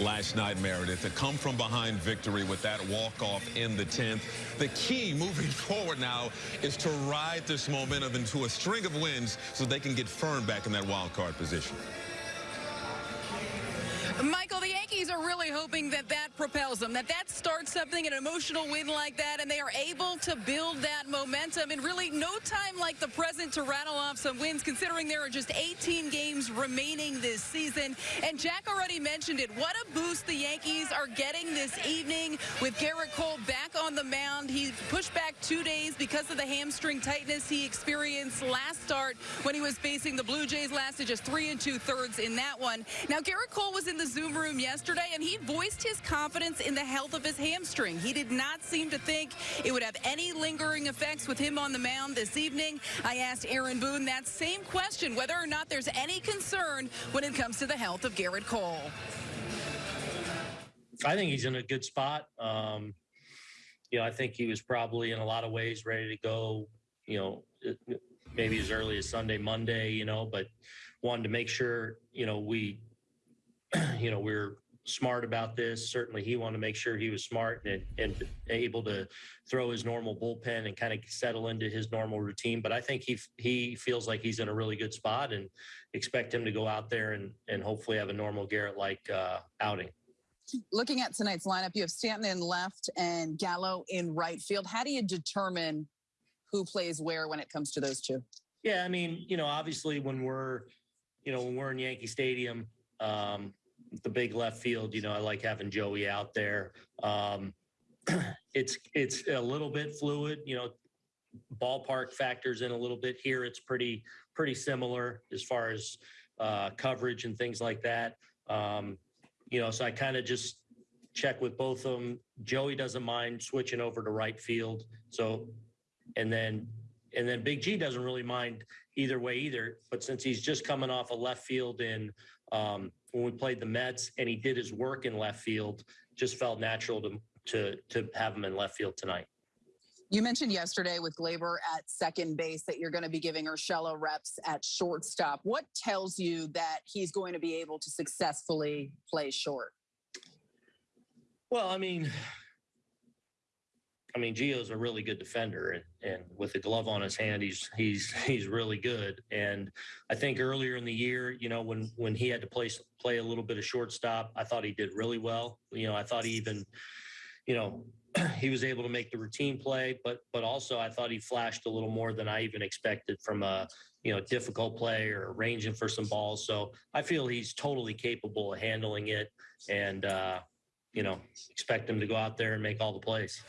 last night, Meredith. To come from behind victory with that walk-off in the 10th. The key moving forward now is to ride this momentum into a string of wins so they can get firm back in that wild card position. Michael, the Yankees are really hoping that that propels them, that that starts something, an emotional win like that, and they are able to build that momentum in really no time like the present to rattle off some wins, considering there are just 18 games remaining this season. And Jack already mentioned it. What a boost the Yankees are getting this evening with Gerrit Cole back on the mound. He pushed back two days because of the hamstring tightness he experienced last start when he was facing the Blue Jays. Lasted just three and two thirds in that one. Now, Gerrit Cole was in the Zoom room yesterday, and he voiced his confidence in the health of his hamstring. He did not seem to think it would have any lingering effects with him on the mound this evening. I asked Aaron Boone that same question, whether or not there's any concern when it comes to the health of Gerrit Cole. I think he's in a good spot. Um, you know, I think he was probably in a lot of ways ready to go, you know, maybe as early as Sunday, Monday, you know, but wanted to make sure, you know, we you know, we are smart about this. Certainly, he wanted to make sure he was smart and, and able to throw his normal bullpen and kind of settle into his normal routine. But I think he he feels like he's in a really good spot and expect him to go out there and and hopefully have a normal Gerrit like uh, outing. Looking at tonight's lineup, you have Stanton in left and Gallo in right field. How do you determine who plays where when it comes to those two? Yeah, I mean, you know, obviously when we're, you know, when we're in Yankee Stadium, um, the big left field, you know, I like having Joey out there. Um, it's it's a little bit fluid, you know. Ballpark factors in a little bit here. It's pretty pretty similar as far as uh, coverage and things like that. Um, you know, so I kind of just check with both of them. Joey doesn't mind switching over to right field. So, and then and then Big G doesn't really mind either way either. But since he's just coming off a left field in um, when we played the Mets and he did his work in left field, just felt natural to to to have him in left field tonight. You mentioned yesterday with Gleyber at second base that you're going to be giving Urshela reps at shortstop. What tells you that he's going to be able to successfully play short? Well, I mean, I mean, Gio's a really good defender, and, and with the glove on his hand, he's he's he's really good. And I think earlier in the year, you know, when when he had to play play a little bit of shortstop, I thought he did really well. You know, I thought he even, you know, he was able to make the routine play, but but also I thought he flashed a little more than I even expected from a you know difficult play or arranging for some balls. So I feel he's totally capable of handling it, and uh, you know, expect him to go out there and make all the plays.